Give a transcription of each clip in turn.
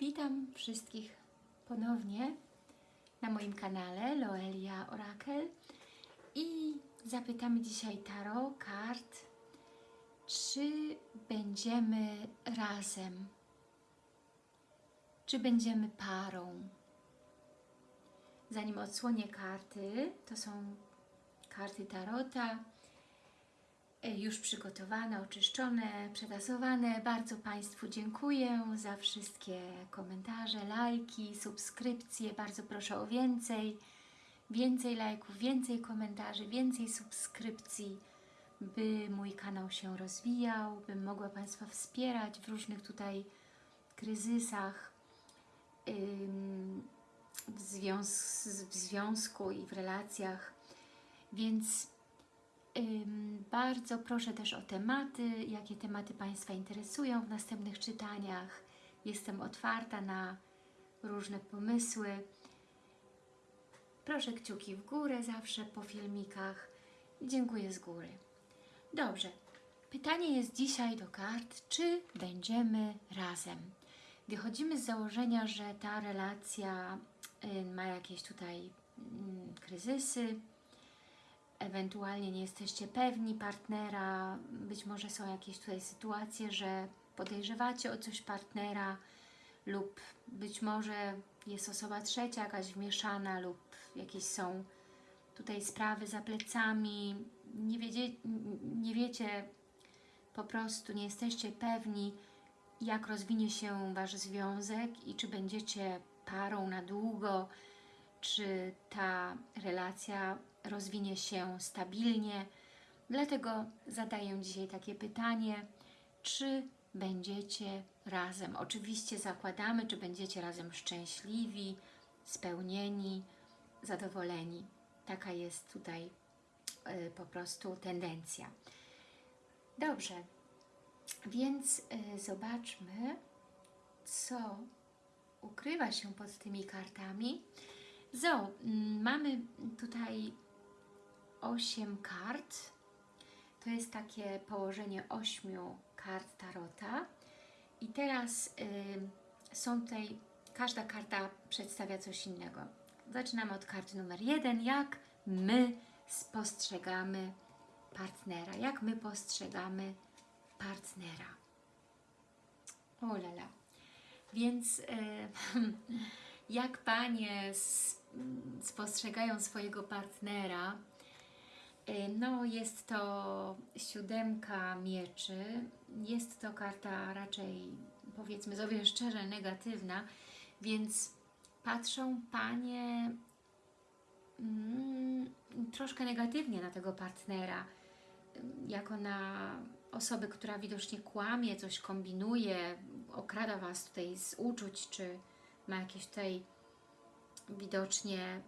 Witam wszystkich ponownie na moim kanale Loelia Orakel i zapytamy dzisiaj Taro kart, czy będziemy razem, czy będziemy parą. Zanim odsłonię karty, to są karty Tarota, już przygotowane, oczyszczone, przetasowane. Bardzo Państwu dziękuję za wszystkie komentarze, lajki, subskrypcje. Bardzo proszę o więcej, więcej lajków, więcej komentarzy, więcej subskrypcji, by mój kanał się rozwijał, bym mogła Państwa wspierać w różnych tutaj kryzysach w, w związku i w relacjach. Więc Bardzo proszę też o tematy, jakie tematy Państwa interesują w następnych czytaniach. Jestem otwarta na różne pomysły. Proszę kciuki w górę zawsze po filmikach. Dziękuję z góry. Dobrze. Pytanie jest dzisiaj do kart, czy będziemy razem? Wychodzimy z założenia, że ta relacja ma jakieś tutaj mm, kryzysy, ewentualnie nie jesteście pewni partnera, być może są jakieś tutaj sytuacje, że podejrzewacie o coś partnera lub być może jest osoba trzecia jakaś wmieszana lub jakieś są tutaj sprawy za plecami, nie, wiedzie, nie wiecie po prostu, nie jesteście pewni jak rozwinie się Wasz związek i czy będziecie parą na długo, czy ta relacja rozwinie się stabilnie. Dlatego zadaję dzisiaj takie pytanie, czy będziecie razem? Oczywiście zakładamy, czy będziecie razem szczęśliwi, spełnieni, zadowoleni. Taka jest tutaj y, po prostu tendencja. Dobrze, więc y, zobaczmy, co ukrywa się pod tymi kartami. Zo, mm, mamy tutaj 8 kart. To jest takie położenie 8 kart Tarota. I teraz y, są tutaj, każda karta przedstawia coś innego. Zaczynamy od karty numer 1. Jak my spostrzegamy partnera? Jak my postrzegamy partnera? O lala. Więc y, jak Panie spostrzegają swojego partnera, no jest to siódemka mieczy, jest to karta raczej powiedzmy sobie szczerze negatywna, więc patrzą Panie mm, troszkę negatywnie na tego partnera, y, jako na osobę, która widocznie kłamie, coś kombinuje, okrada Was tutaj z uczuć, czy ma jakieś tutaj widocznie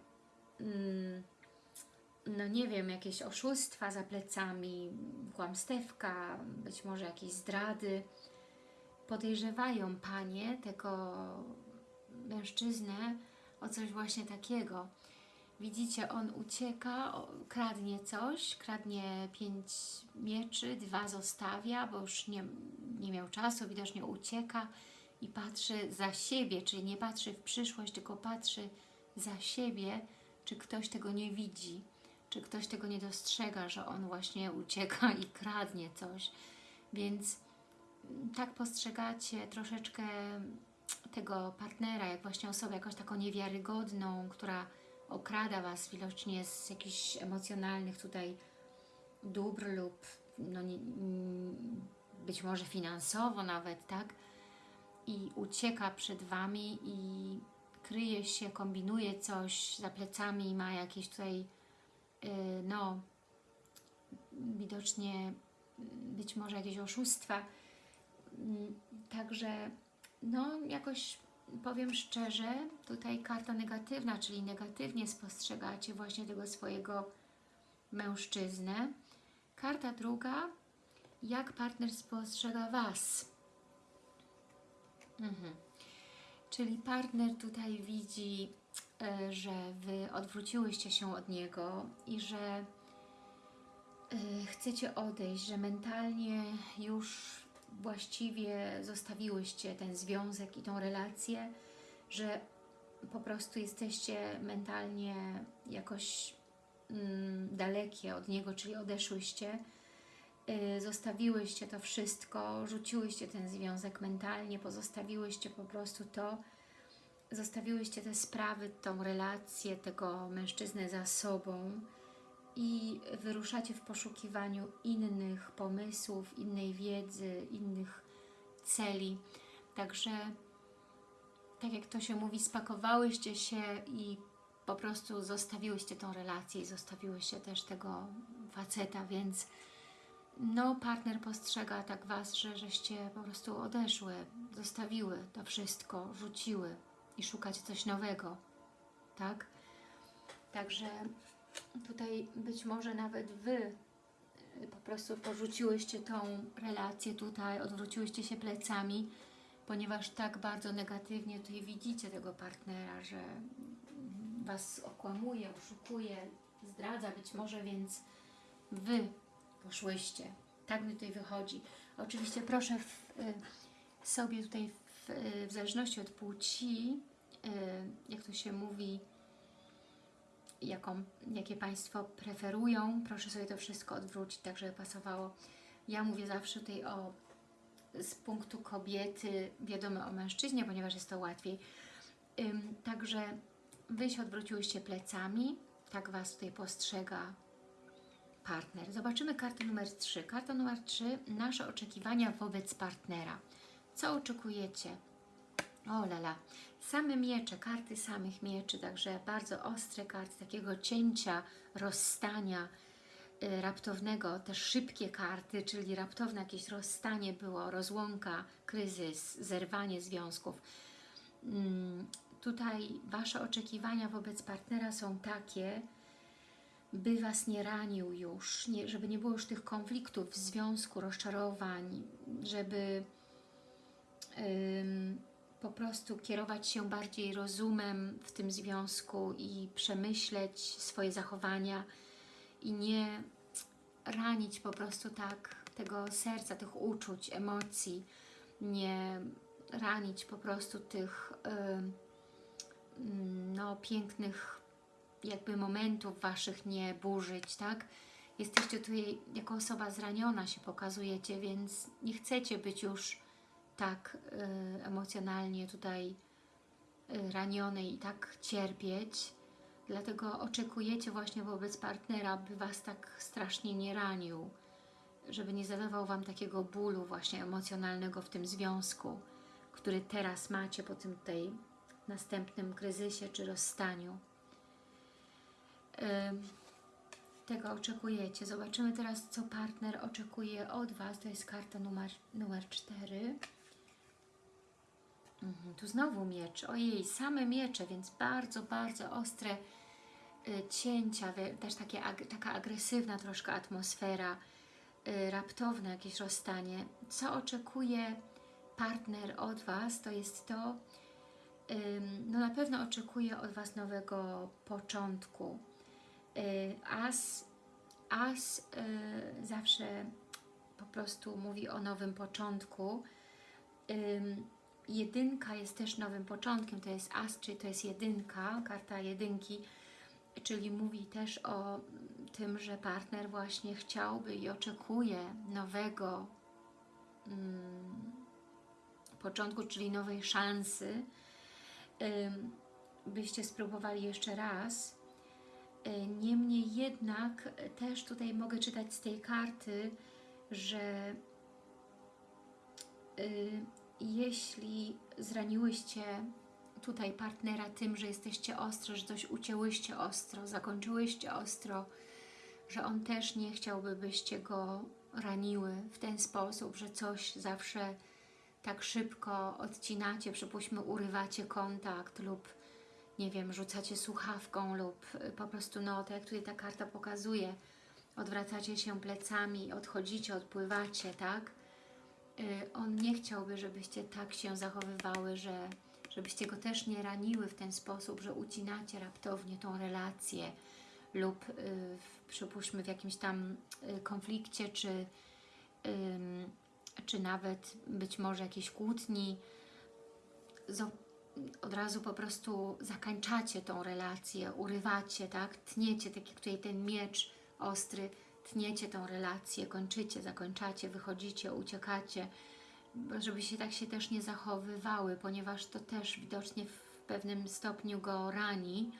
mm, no nie wiem, jakieś oszustwa za plecami, kłamstewka, być może jakieś zdrady. Podejrzewają Panie tego mężczyznę o coś właśnie takiego. Widzicie, on ucieka, kradnie coś, kradnie pięć mieczy, dwa zostawia, bo już nie, nie miał czasu, widocznie ucieka i patrzy za siebie, czyli nie patrzy w przyszłość, tylko patrzy za siebie, czy ktoś tego nie widzi, czy ktoś tego nie dostrzega, że on właśnie ucieka i kradnie coś. Więc tak postrzegacie troszeczkę tego partnera, jak właśnie osobę jakąś taką niewiarygodną, która okrada Was widocznie z jakichś emocjonalnych tutaj dóbr lub no, nie, być może finansowo nawet, tak? I ucieka przed Wami i kryje się, kombinuje coś za plecami, ma jakieś tutaj no widocznie być może jakieś oszustwa. Yy, także no jakoś powiem szczerze, tutaj karta negatywna, czyli negatywnie spostrzegacie właśnie tego swojego mężczyznę. Karta druga, jak partner spostrzega Was. Mhm. Czyli partner tutaj widzi, że Wy odwróciłyście się od niego i że e, chcecie odejść, że mentalnie już właściwie zostawiłyście ten związek i tą relację, że po prostu jesteście mentalnie jakoś mm, dalekie od niego, czyli odeszłyście, y, zostawiłyście to wszystko, rzuciłyście ten związek mentalnie, pozostawiłyście po prostu to, zostawiłyście te sprawy, tą relację tego mężczyznę za sobą i wyruszacie w poszukiwaniu innych pomysłów, innej wiedzy, innych celi. Także, tak jak to się mówi, spakowałyście się i po prostu zostawiłyście tą relację i zostawiłyście też tego faceta, więc no partner postrzega tak Was, że żeście po prostu odeszły, zostawiły to wszystko, rzuciły i szukacie coś nowego, tak? Także tutaj być może nawet Wy y, po prostu porzuciłyście tą relację tutaj, odwróciłyście się plecami, ponieważ tak bardzo negatywnie tutaj widzicie tego partnera, że Was okłamuje, oszukuje, zdradza być może, więc Wy poszłyście. Tak mi tutaj wychodzi. Oczywiście proszę w, y, sobie tutaj w, y, w zależności od płci, y, jak to się mówi, jaką, jakie Państwo preferują, proszę sobie to wszystko odwrócić, tak żeby pasowało. Ja mówię zawsze tutaj o z punktu kobiety, wiadomo o mężczyźnie, ponieważ jest to łatwiej. Także Wy się odwróciłyście plecami, tak Was tutaj postrzega partner. Zobaczymy kartę numer 3. Karta numer 3, nasze oczekiwania wobec partnera. Co oczekujecie? O lala, same miecze, karty samych mieczy, także bardzo ostre karty takiego cięcia, rozstania y, raptownego, też szybkie karty, czyli raptowne jakieś rozstanie było, rozłąka, kryzys, zerwanie związków. Mm, tutaj Wasze oczekiwania wobec partnera są takie, by Was nie ranił już, nie, żeby nie było już tych konfliktów w związku, rozczarowań, żeby po prostu kierować się bardziej rozumem w tym związku i przemyśleć swoje zachowania i nie ranić po prostu tak tego serca, tych uczuć, emocji, nie ranić po prostu tych ym, no, pięknych jakby momentów Waszych nie burzyć, tak? Jesteście tutaj jako osoba zraniona się pokazujecie, więc nie chcecie być już tak y, emocjonalnie tutaj y, ranionej i tak cierpieć, dlatego oczekujecie właśnie wobec partnera, by Was tak strasznie nie ranił, żeby nie zadawał Wam takiego bólu właśnie emocjonalnego w tym związku, który teraz macie po tym tutaj następnym kryzysie czy rozstaniu. Tego oczekujecie. Zobaczymy teraz, co partner oczekuje od Was. To jest karta numer, numer 4. Mhm, tu znowu miecz. Ojej, same miecze, więc bardzo, bardzo ostre y, cięcia, też takie, taka agresywna troszkę atmosfera, y, raptowne jakieś rozstanie. Co oczekuje partner od Was, to jest to, no na pewno oczekuje od Was nowego początku. Y, as, as zawsze po prostu mówi o nowym początku. Jedynka jest też nowym początkiem, to jest as, czyli to jest jedynka, karta jedynki, czyli mówi też o tym, że partner właśnie chciałby i oczekuje nowego um, początku, czyli nowej szansy, byście spróbowali jeszcze raz. Niemniej jednak też tutaj mogę czytać z tej karty, że jeśli zraniłyście tutaj partnera tym, że jesteście ostro, że coś ucięłyście ostro, zakończyłyście ostro, że on też nie chciałby, byście go raniły w ten sposób, że coś zawsze tak szybko odcinacie, przypuśćmy urywacie kontakt lub nie wiem, rzucacie słuchawką lub po prostu, no tak jak tutaj ta karta pokazuje, odwracacie się plecami, odchodzicie, odpływacie, tak? Y, on nie chciałby, żebyście tak się zachowywały, że żebyście go też nie raniły w ten sposób, że ucinacie raptownie tą relację lub y, przypuśćmy w jakimś tam y, konflikcie, czy czy nawet być może jakieś kłótni, od razu po prostu zakańczacie tą relację, urywacie, tak? Tniecie, tak jak tutaj ten miecz ostry, tniecie tą relację, kończycie, zakończacie, wychodzicie, uciekacie, żeby się tak się też nie zachowywały, ponieważ to też widocznie w pewnym stopniu go rani.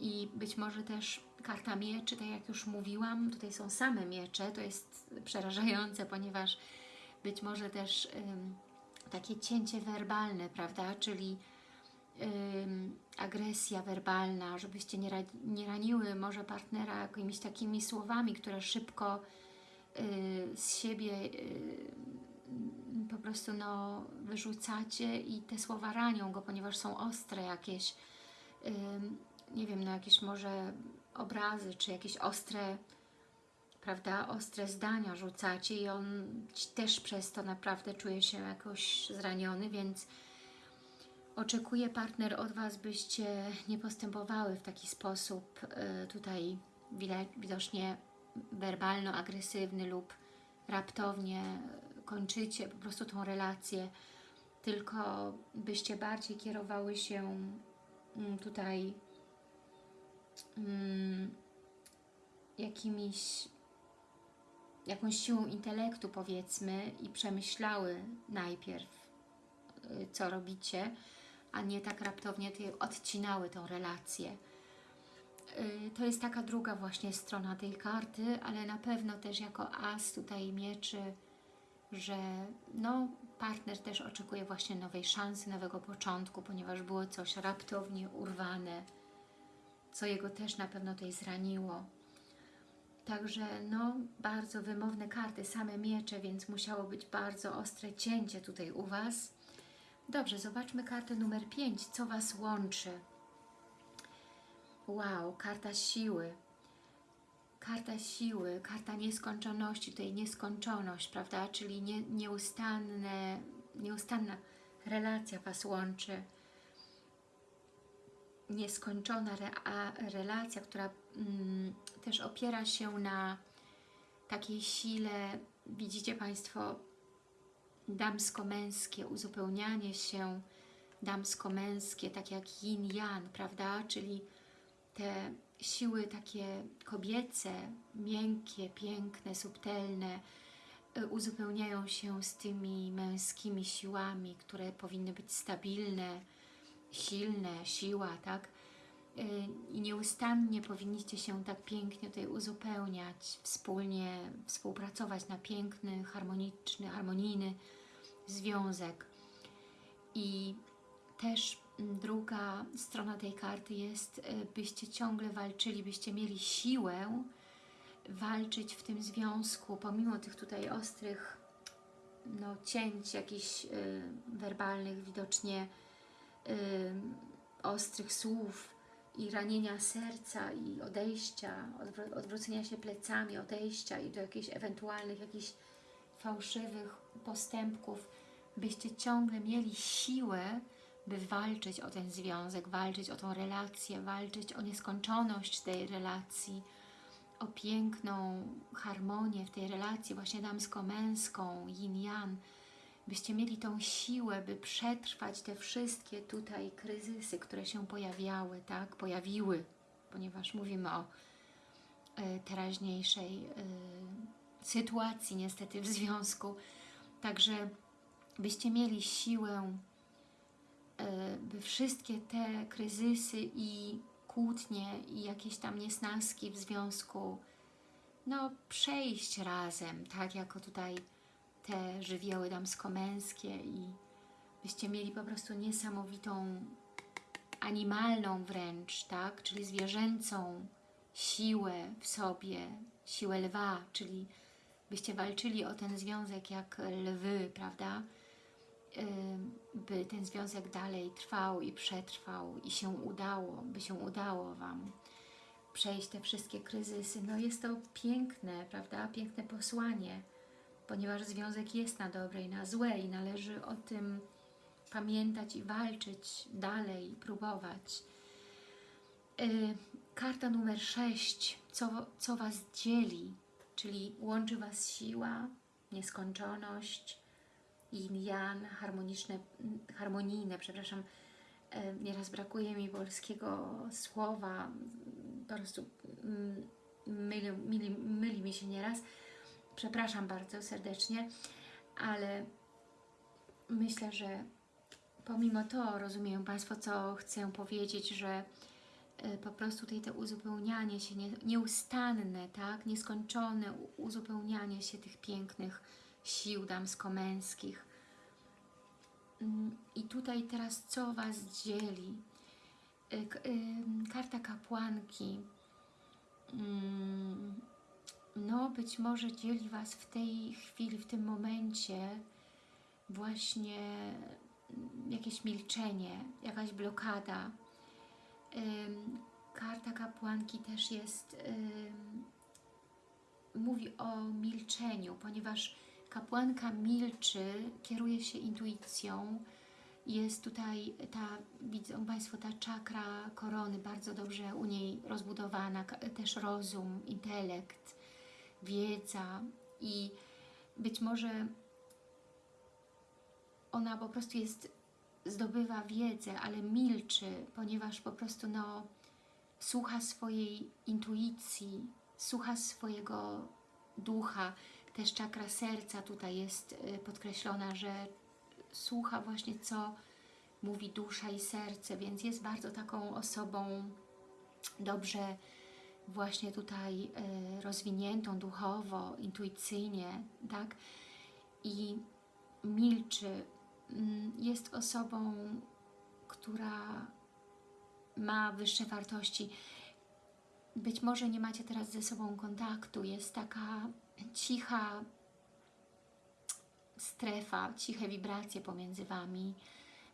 I być może też karta mieczy, tak jak już mówiłam, tutaj są same miecze, to jest przerażające, ponieważ być może też takie cięcie werbalne, prawda, czyli agresja werbalna, żebyście nie, nie raniły może partnera jakimiś takimi słowami, które szybko y, z siebie y, po prostu no, wyrzucacie i te słowa ranią go, ponieważ są ostre jakieś, nie wiem, no jakieś może obrazy, czy jakieś ostre, prawda, ostre zdania rzucacie i on też przez to naprawdę czuje się jakoś zraniony, więc oczekuje partner od Was, byście nie postępowały w taki sposób y, tutaj widocznie werbalno-agresywny lub raptownie kończycie po prostu tą relację, tylko byście bardziej kierowały się mm, tutaj mm, jakimiś jakąś siłą intelektu powiedzmy i przemyślały najpierw y, co robicie, a nie tak raptownie odcinały tą relację. Y, to jest taka druga właśnie strona tej karty, ale na pewno też jako as tutaj mieczy, że no, partner też oczekuje właśnie nowej szansy, nowego początku, ponieważ było coś raptownie urwane, co jego też na pewno tutaj zraniło. Także no, bardzo wymowne karty, same miecze, więc musiało być bardzo ostre cięcie tutaj u Was. Dobrze, zobaczmy kartę numer 5. Co Was łączy? Wow, karta siły. Karta siły, karta nieskończoności, tutaj nieskończoność, prawda? Czyli nie, nieustanne, nieustanna relacja Was łączy. Nieskończona relacja, która mm, też opiera się na takiej sile, widzicie Państwo, damsko-męskie, uzupełnianie się damsko-męskie, tak jak yin-yang, prawda? Czyli te siły takie kobiece, miękkie, piękne, subtelne, y, uzupełniają się z tymi męskimi siłami, które powinny być stabilne, silne, siła, tak? Y, I nieustannie powinniście się tak pięknie tutaj uzupełniać, wspólnie współpracować na piękny, harmoniczny, harmonijny związek. I też druga strona tej karty jest, e, byście ciągle walczyli, byście mieli siłę walczyć w tym związku, pomimo tych tutaj ostrych no, cięć jakichś y, werbalnych, widocznie y, ostrych słów i ranienia serca i odejścia, odwró odwrócenia się plecami, odejścia i do jakichś ewentualnych, jakichś fałszywych postępków, byście ciągle mieli siłę, by walczyć o ten związek, walczyć o tą relację, walczyć o nieskończoność tej relacji, o piękną harmonię w tej relacji właśnie damsko-męską, yin-yang, byście mieli tą siłę, by przetrwać te wszystkie tutaj kryzysy, które się pojawiały, tak, pojawiły, ponieważ mówimy o y, teraźniejszej y, sytuacji niestety w związku, także byście mieli siłę E, by wszystkie te kryzysy i kłótnie i jakieś tam niesnaski w związku no przejść razem, tak? Jako tutaj te żywioły damsko-męskie i byście mieli po prostu niesamowitą animalną wręcz, tak, czyli zwierzęcą siłę w sobie, siłę lwa, czyli byście walczyli o ten związek jak lwy, prawda, by ten związek dalej trwał i przetrwał i się udało, by się udało Wam przejść te wszystkie kryzysy. No jest to piękne, prawda? Piękne posłanie, ponieważ związek jest na dobre i na złe i należy o tym pamiętać i walczyć dalej, próbować. Yy, karta numer 6, co, co Was dzieli, czyli łączy Was siła, nieskończoność, yin-yang, harmoniczne, harmonijne, przepraszam, e, nieraz brakuje mi polskiego słowa, po prostu mm, myli, myli, myli mi się nieraz. Przepraszam bardzo serdecznie, ale myślę, że pomimo to rozumieją Państwo, co chcę powiedzieć, że y, po prostu tutaj to uzupełnianie się, nie, nieustanne, tak, nieskończone uzupełnianie się tych pięknych sił damsko-męskich. Mm, I tutaj teraz co Was dzieli? Y, Karta kapłanki. No, być może dzieli Was w tej chwili, w tym momencie właśnie mm, jakieś milczenie, jakaś blokada. Karta kapłanki też jest, mówi o milczeniu, ponieważ kapłanka milczy, kieruje się intuicją, jest tutaj ta, widzą Państwo, ta czakra korony bardzo dobrze u niej rozbudowana, też rozum, intelekt, wiedza i być może ona po prostu jest, zdobywa wiedzę, ale milczy, ponieważ po prostu no, słucha swojej intuicji, słucha swojego ducha. Też czakra serca tutaj jest y, podkreślona, że słucha właśnie co mówi dusza i serce, więc jest bardzo taką osobą dobrze właśnie tutaj y, rozwiniętą duchowo, intuicyjnie, tak? I milczy, Mm, jest osobą, która ma wyższe wartości. Być może nie macie teraz ze sobą kontaktu, jest taka cicha strefa, ciche wibracje pomiędzy Wami,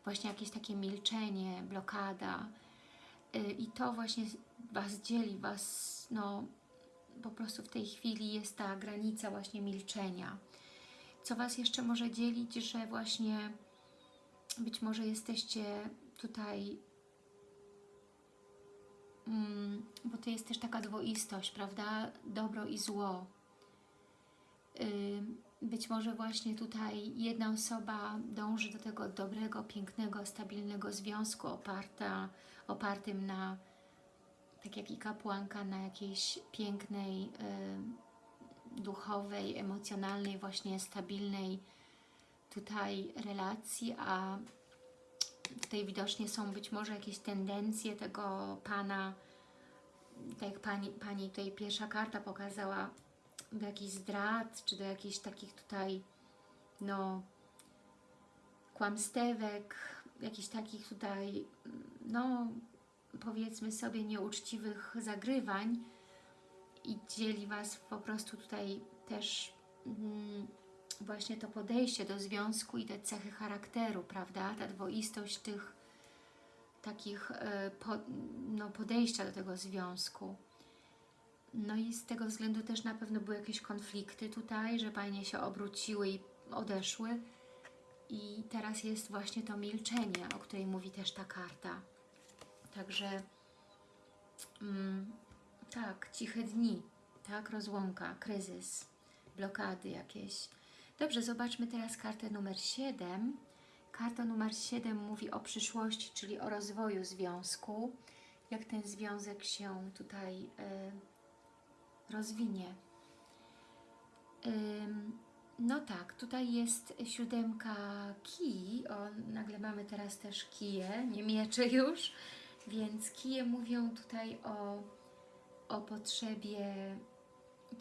właśnie jakieś takie milczenie, blokada Y, i to właśnie Was dzieli, Was, no po prostu w tej chwili jest ta granica właśnie milczenia. Co Was jeszcze może dzielić, że właśnie być może jesteście tutaj, mm, bo to jest też taka dwoistość, prawda? Dobro i zło. Ym, Być może właśnie tutaj jedna osoba dąży do tego dobrego, pięknego, stabilnego związku oparta, opartym na, tak jak i kapłanka, na jakiejś pięknej, ym, duchowej, emocjonalnej, właśnie stabilnej tutaj relacji, a tutaj widocznie są być może jakieś tendencje tego Pana, tak jak Pani, pani tutaj pierwsza karta pokazała, do jakichś zdrad, czy do jakichś takich tutaj, no, kłamstewek, jakichś takich tutaj, no, powiedzmy sobie, nieuczciwych zagrywań i dzieli Was po prostu tutaj też mm, właśnie to podejście do związku i te cechy charakteru, prawda? Ta dwoistość tych takich e, po, no, podejścia do tego związku. No i z tego względu też na pewno były jakieś konflikty tutaj, że Panie się obróciły i odeszły. I teraz jest właśnie to milczenie, o której mówi też ta karta. Także mm, tak, ciche dni, tak, rozłąka, kryzys, blokady jakieś. Dobrze, zobaczmy teraz kartę numer 7. Karta numer 7 mówi o przyszłości, czyli o rozwoju związku. Jak ten związek się tutaj e, rozwinie. No tak, tutaj jest siódemka kij, o, nagle mamy teraz też kije, nie miecze już, więc kije mówią tutaj o, o potrzebie,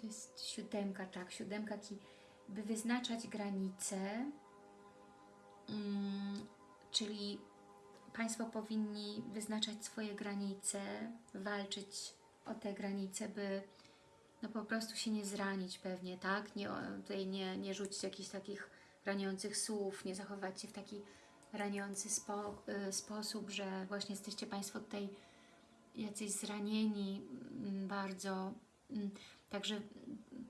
to jest siódemka, tak, siódemka kij, by wyznaczać granice, mm, czyli Państwo powinni wyznaczać swoje granice, walczyć o te granice, by no po prostu się nie zranić pewnie, tak? Nie, tutaj nie, nie rzucić jakichś takich raniących słów, nie zachować się w taki raniący spo, y, sposób, że właśnie jesteście Państwo tutaj jacyś zranieni mm, bardzo. Mm, Także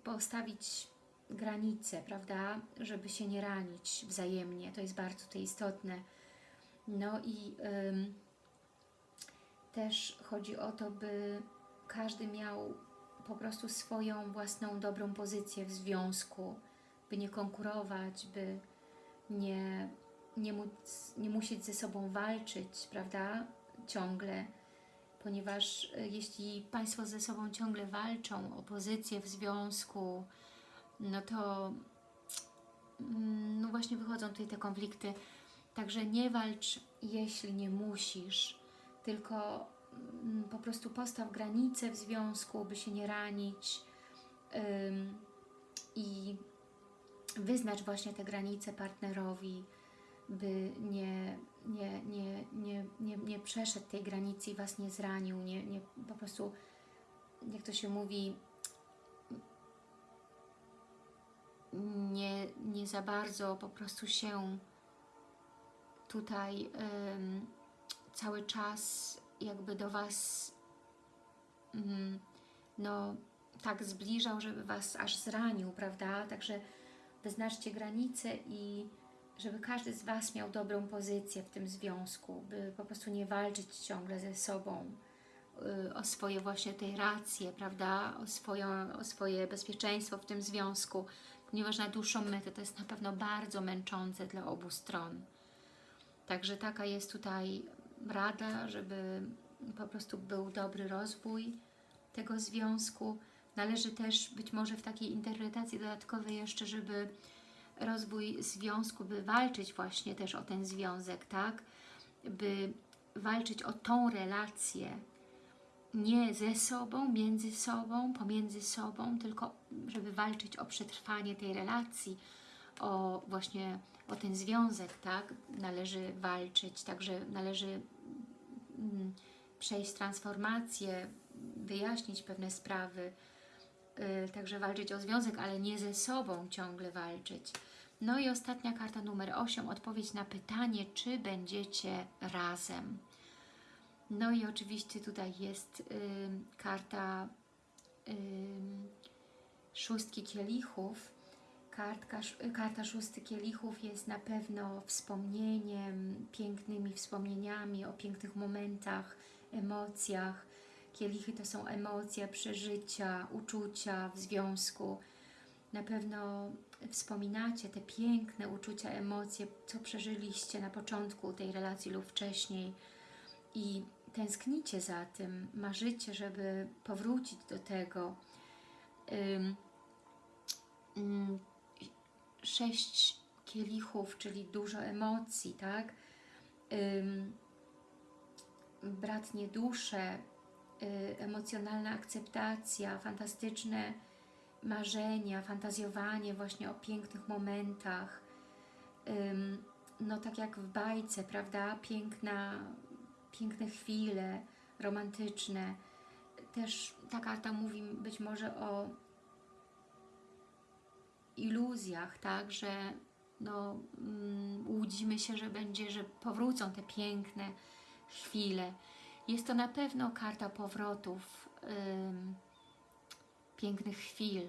postawić granice, prawda? Żeby się nie ranić wzajemnie. To jest bardzo tutaj istotne. No i ym, też chodzi o to, by każdy miał po prostu swoją własną dobrą pozycję w związku, by nie konkurować, by nie, nie, móc, nie musieć ze sobą walczyć, prawda, ciągle, ponieważ e, jeśli Państwo ze sobą ciągle walczą o pozycję w związku, no to mm, no właśnie wychodzą tutaj te konflikty, także nie walcz, jeśli nie musisz, tylko mm, po prostu postaw granice w związku, by się nie ranić i wyznacz właśnie te granice partnerowi, by nie, nie, nie, nie, nie, nie przeszedł tej granicy i Was nie zranił, nie, nie po prostu, jak to się mówi, nie, nie za bardzo po prostu się tutaj ym, cały czas jakby do Was ym, no tak zbliżał, żeby Was aż zranił, prawda? Także wyznaczcie granice i żeby każdy z Was miał dobrą pozycję w tym związku, by po prostu nie walczyć ciągle ze sobą y, o swoje właśnie tej racje, prawda? O, swoją, o swoje bezpieczeństwo w tym związku, ponieważ na dłuższą metę to jest na pewno bardzo męczące dla obu stron. Także taka jest tutaj rada, żeby po prostu był dobry rozwój tego związku. Należy też być może w takiej interpretacji dodatkowej jeszcze, żeby rozwój związku, by walczyć właśnie też o ten związek, tak? By walczyć o tą relację, nie ze sobą, między sobą, pomiędzy sobą, tylko żeby walczyć o przetrwanie tej relacji, o właśnie o ten związek, tak? Należy walczyć, także należy mm, przejść transformację, wyjaśnić pewne sprawy, także walczyć o związek, ale nie ze sobą ciągle walczyć. No i ostatnia karta numer 8, odpowiedź na pytanie, czy będziecie razem. No i oczywiście tutaj jest y, karta y, szóstki kielichów. Kartka, karta szósty kielichów jest na pewno wspomnieniem, pięknymi wspomnieniami o pięknych momentach, emocjach. Kielichy to są emocje, przeżycia, uczucia w związku. Na pewno wspominacie te piękne uczucia, emocje, co przeżyliście na początku tej relacji lub wcześniej i tęsknicie za tym, marzycie, żeby powrócić do tego. Um, sześć kielichów, czyli dużo emocji, tak? Bratnie dusze, emocjonalna akceptacja, fantastyczne marzenia, fantazjowanie właśnie o pięknych momentach, no tak jak w bajce, prawda, piękna, piękne chwile romantyczne. Też ta karta mówi być może o iluzjach, tak, że no, um, łudzimy się, że będzie, że powrócą te piękne chwile. Jest to na pewno karta powrotów, pięknych chwil,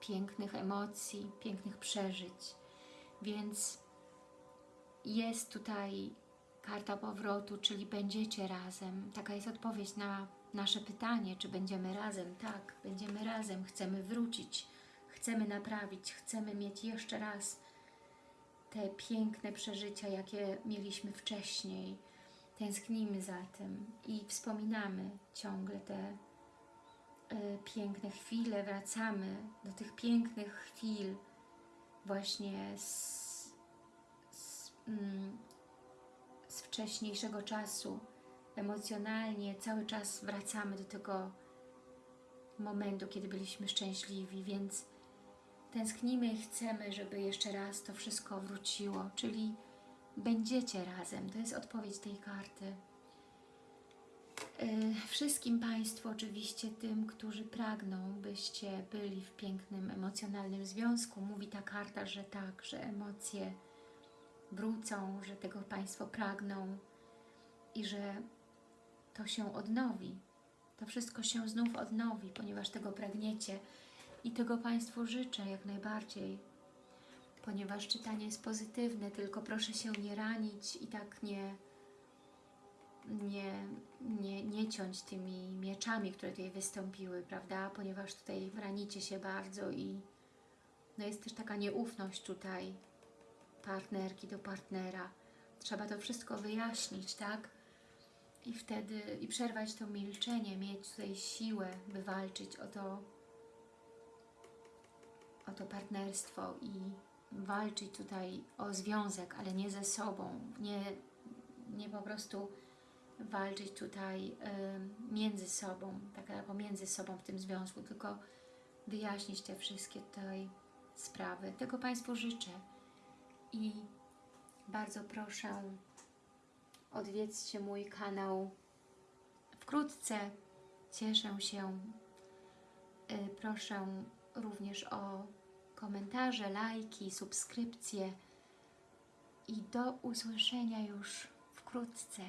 pięknych emocji, pięknych przeżyć. Więc jest tutaj karta powrotu, czyli będziecie razem. Taka jest odpowiedź na nasze pytanie, czy będziemy razem. Tak, będziemy razem, chcemy wrócić, chcemy naprawić, chcemy mieć jeszcze raz te piękne przeżycia, jakie mieliśmy wcześniej. Tęsknimy za tym i wspominamy ciągle te y, piękne chwile, wracamy do tych pięknych chwil właśnie z, z, mm, z wcześniejszego czasu, emocjonalnie cały czas wracamy do tego momentu, kiedy byliśmy szczęśliwi, więc tęsknimy i chcemy, żeby jeszcze raz to wszystko wróciło, czyli będziecie razem. To jest odpowiedź tej karty. Yy, wszystkim Państwu, oczywiście tym, którzy pragną, byście byli w pięknym, emocjonalnym związku. Mówi ta karta, że tak, że emocje wrócą, że tego Państwo pragną i że to się odnowi. To wszystko się znów odnowi, ponieważ tego pragniecie i tego Państwu życzę jak najbardziej, ponieważ czytanie jest pozytywne, tylko proszę się nie ranić i tak nie, nie, nie, nie ciąć tymi mieczami, które tutaj wystąpiły, prawda? Ponieważ tutaj ranicie się bardzo i No jest też taka nieufność tutaj partnerki do partnera. Trzeba to wszystko wyjaśnić, tak? I wtedy, i przerwać to milczenie, mieć tutaj siłę, by walczyć o to, o to partnerstwo i walczyć tutaj o związek, ale nie ze sobą, nie, nie po prostu walczyć tutaj em, między sobą, tak pomiędzy sobą w tym związku, tylko wyjaśnić te wszystkie tutaj sprawy. Tego Państwu życzę i bardzo proszę odwiedźcie mój kanał wkrótce. Cieszę się. Y, Proszę również o komentarze, lajki, subskrypcje i do usłyszenia już wkrótce.